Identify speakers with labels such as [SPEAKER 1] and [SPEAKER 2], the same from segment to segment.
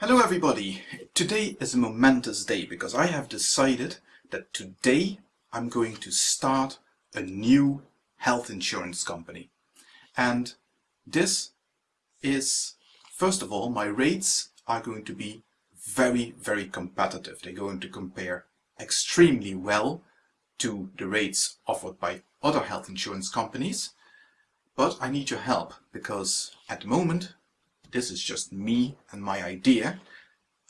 [SPEAKER 1] Hello everybody! Today is a momentous day because I have decided that today I'm going to start a new health insurance company. And this is, first of all, my rates are going to be very, very competitive. They're going to compare extremely well to the rates offered by other health insurance companies. But I need your help because at the moment this is just me and my idea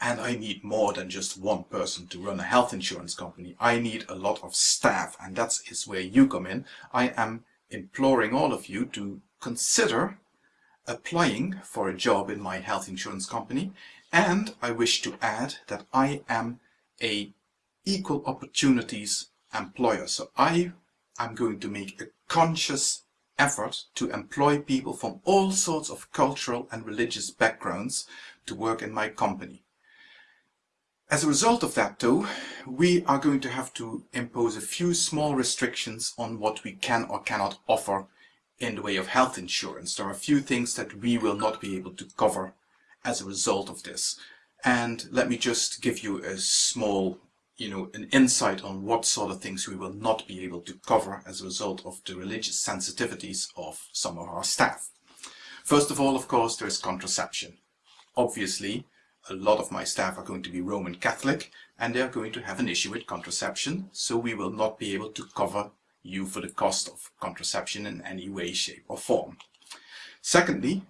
[SPEAKER 1] and I need more than just one person to run a health insurance company. I need a lot of staff and that is where you come in. I am imploring all of you to consider applying for a job in my health insurance company and I wish to add that I am a equal opportunities employer. So I am going to make a conscious effort to employ people from all sorts of cultural and religious backgrounds to work in my company. As a result of that though, we are going to have to impose a few small restrictions on what we can or cannot offer in the way of health insurance. There are a few things that we will not be able to cover as a result of this. And let me just give you a small you know, an insight on what sort of things we will not be able to cover as a result of the religious sensitivities of some of our staff. First of all, of course, there is contraception. Obviously, a lot of my staff are going to be Roman Catholic and they're going to have an issue with contraception, so we will not be able to cover you for the cost of contraception in any way, shape or form. Secondly,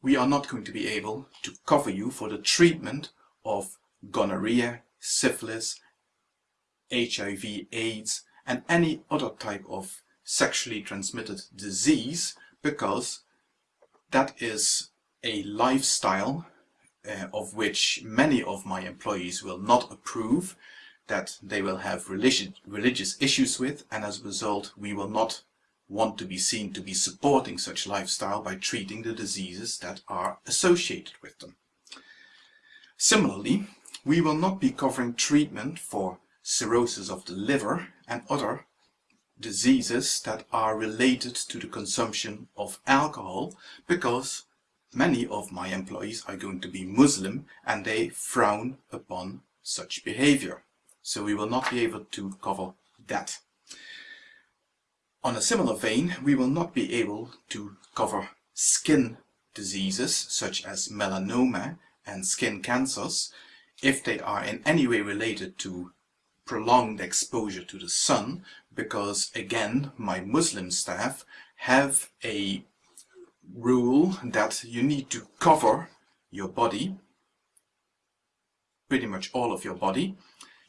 [SPEAKER 1] we are not going to be able to cover you for the treatment of gonorrhea, syphilis, HIV, AIDS and any other type of sexually transmitted disease because that is a lifestyle uh, of which many of my employees will not approve, that they will have religious, religious issues with and as a result we will not want to be seen to be supporting such lifestyle by treating the diseases that are associated with them. Similarly, we will not be covering treatment for cirrhosis of the liver and other diseases that are related to the consumption of alcohol because many of my employees are going to be Muslim and they frown upon such behavior. So we will not be able to cover that. On a similar vein, we will not be able to cover skin diseases such as melanoma and skin cancers if they are in any way related to prolonged exposure to the sun because again my Muslim staff have a rule that you need to cover your body pretty much all of your body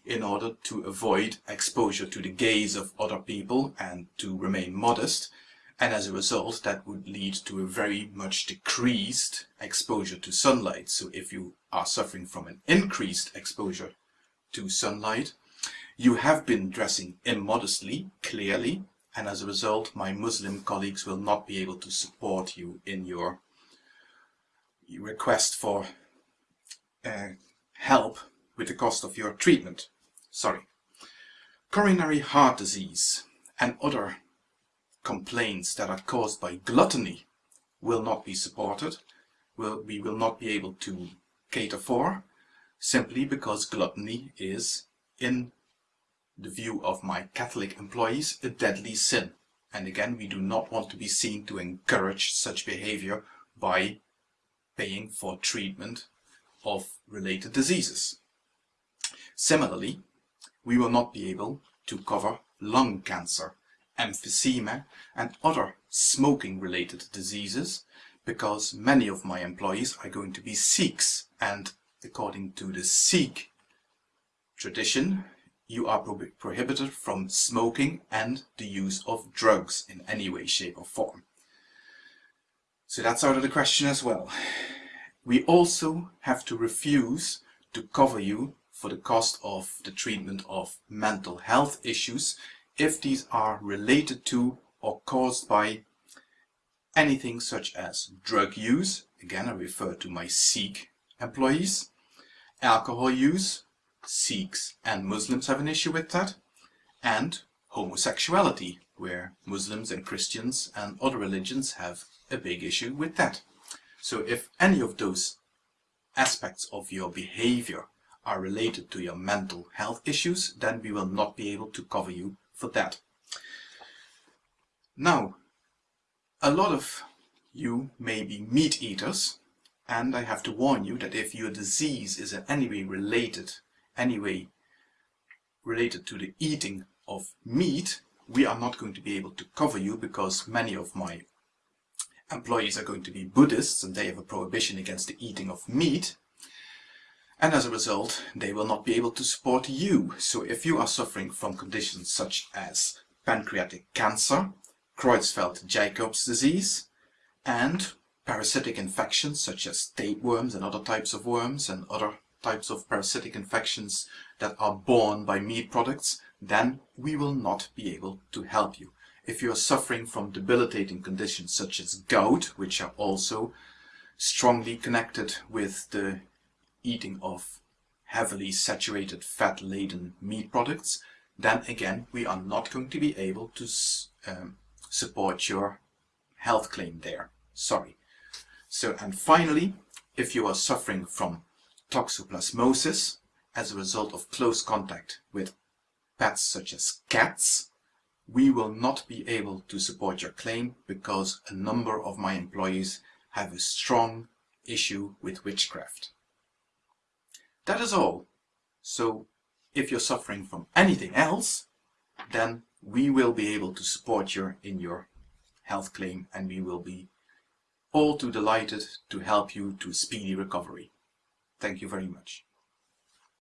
[SPEAKER 1] in order to avoid exposure to the gaze of other people and to remain modest and as a result that would lead to a very much decreased exposure to sunlight. So if you are suffering from an increased exposure to sunlight, you have been dressing immodestly, clearly, and as a result my Muslim colleagues will not be able to support you in your request for uh, help with the cost of your treatment. Sorry. Coronary heart disease and other complaints that are caused by gluttony will not be supported, we will not be able to cater for, simply because gluttony is, in the view of my Catholic employees, a deadly sin. And again, we do not want to be seen to encourage such behavior by paying for treatment of related diseases. Similarly, we will not be able to cover lung cancer emphysema and other smoking related diseases because many of my employees are going to be Sikhs and according to the Sikh tradition you are pro prohibited from smoking and the use of drugs in any way, shape or form. So that's out of the question as well. We also have to refuse to cover you for the cost of the treatment of mental health issues if these are related to or caused by anything such as drug use, again I refer to my Sikh employees, alcohol use, Sikhs and Muslims have an issue with that, and homosexuality, where Muslims and Christians and other religions have a big issue with that. So if any of those aspects of your behavior are related to your mental health issues, then we will not be able to cover you for that. Now, a lot of you may be meat eaters, and I have to warn you that if your disease is in any way related, anyway related to the eating of meat, we are not going to be able to cover you because many of my employees are going to be Buddhists and they have a prohibition against the eating of meat. And as a result, they will not be able to support you. So if you are suffering from conditions such as pancreatic cancer, Creutzfeldt-Jakobs disease, and parasitic infections such as tapeworms and other types of worms and other types of parasitic infections that are borne by meat products, then we will not be able to help you. If you are suffering from debilitating conditions such as gout, which are also strongly connected with the eating of heavily saturated fat-laden meat products, then again we are not going to be able to um, support your health claim there. Sorry. So, and finally, if you are suffering from toxoplasmosis as a result of close contact with pets such as cats, we will not be able to support your claim because a number of my employees have a strong issue with witchcraft. That is all. So if you're suffering from anything else, then we will be able to support you in your health claim and we will be all too delighted to help you to speedy recovery. Thank you very much.